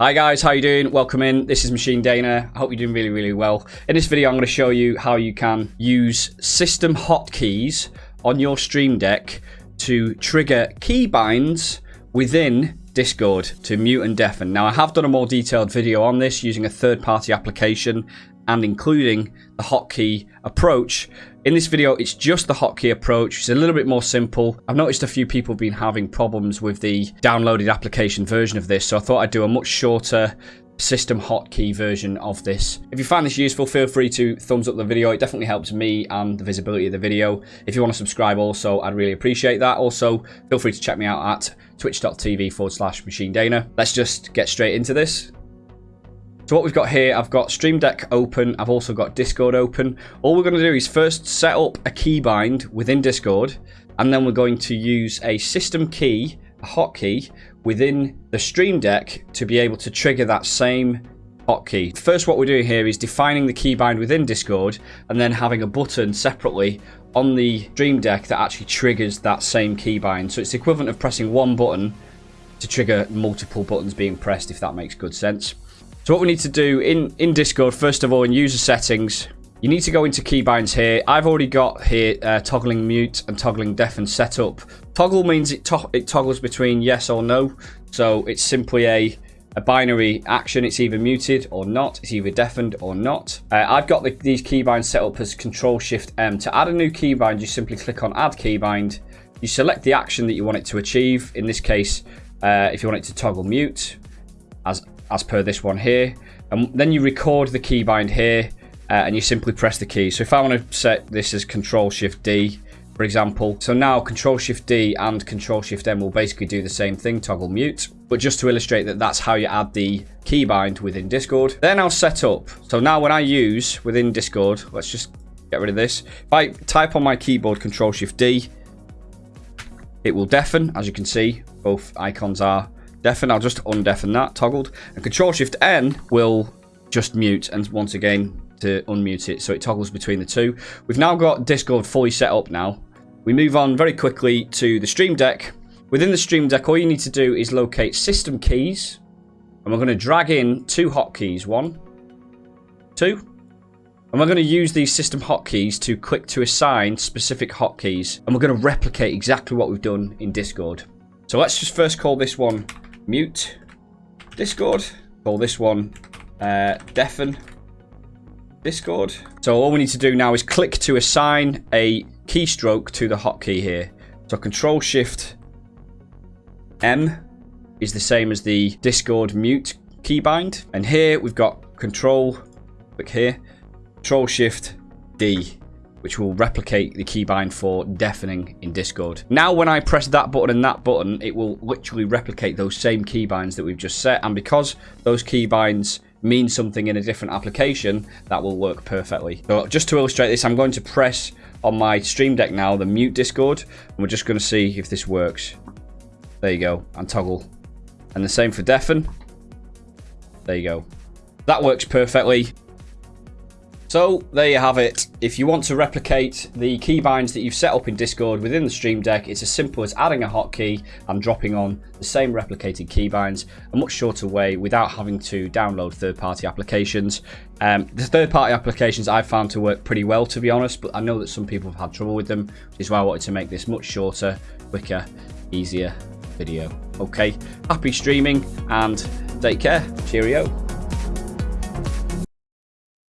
Hi guys, how you doing? Welcome in. This is Machine Dana. I hope you're doing really, really well. In this video, I'm going to show you how you can use system hotkeys on your Stream Deck to trigger keybinds within Discord to mute and deafen. Now, I have done a more detailed video on this using a third-party application and including the hotkey approach. In this video, it's just the hotkey approach. It's a little bit more simple. I've noticed a few people have been having problems with the downloaded application version of this, so I thought I'd do a much shorter system hotkey version of this. If you find this useful, feel free to thumbs up the video. It definitely helps me and the visibility of the video. If you want to subscribe also, I'd really appreciate that. Also, feel free to check me out at twitch.tv forward slash machine dana. Let's just get straight into this. So what we've got here, I've got Stream Deck open. I've also got Discord open. All we're going to do is first set up a keybind within Discord. And then we're going to use a system key, a hotkey, within the Stream Deck to be able to trigger that same hotkey. First, what we're doing here is defining the keybind within Discord and then having a button separately on the Stream Deck that actually triggers that same keybind. So it's the equivalent of pressing one button to trigger multiple buttons being pressed, if that makes good sense. So what we need to do in, in Discord, first of all, in user settings, you need to go into keybinds here. I've already got here uh, toggling mute and toggling deafen set up. Toggle means it, to it toggles between yes or no. So it's simply a, a binary action. It's either muted or not. It's either deafened or not. Uh, I've got the, these keybinds set up as Control Shift M. To add a new keybind, you simply click on Add Keybind. You select the action that you want it to achieve. In this case, uh, if you want it to toggle mute, as per this one here. And then you record the keybind here uh, and you simply press the key. So if I want to set this as Control Shift D, for example. So now Control Shift D and Control Shift M will basically do the same thing, toggle mute. But just to illustrate that that's how you add the keybind within Discord. They're now set up. So now when I use within Discord, let's just get rid of this. If I type on my keyboard Control Shift D, it will deafen, as you can see. Both icons are deafen. I'll just undeafen that, toggled. And Control Shift N will just mute and once again to unmute it. So it toggles between the two. We've now got Discord fully set up now. We move on very quickly to the Stream Deck. Within the Stream Deck, all you need to do is locate system keys. And we're going to drag in two hotkeys. One, two. And we're going to use these system hotkeys to click to assign specific hotkeys. And we're going to replicate exactly what we've done in Discord. So let's just first call this one mute Discord. Call this one uh, deafen Discord. So all we need to do now is click to assign a keystroke to the hotkey here. So Control Shift M is the same as the Discord mute keybind. And here we've got Control, click here, Control Shift D which will replicate the keybind for deafening in Discord. Now when I press that button and that button, it will literally replicate those same keybinds that we've just set. And because those keybinds mean something in a different application, that will work perfectly. So just to illustrate this, I'm going to press on my Stream Deck now, the mute Discord, and we're just going to see if this works. There you go, and toggle. And the same for deafen. There you go. That works perfectly. So there you have it. If you want to replicate the keybinds that you've set up in Discord within the Stream Deck, it's as simple as adding a hotkey and dropping on the same replicated keybinds, a much shorter way without having to download third-party applications. Um, the third-party applications I've found to work pretty well, to be honest, but I know that some people have had trouble with them, which is why I wanted to make this much shorter, quicker, easier video. Okay, happy streaming and take care. Cheerio.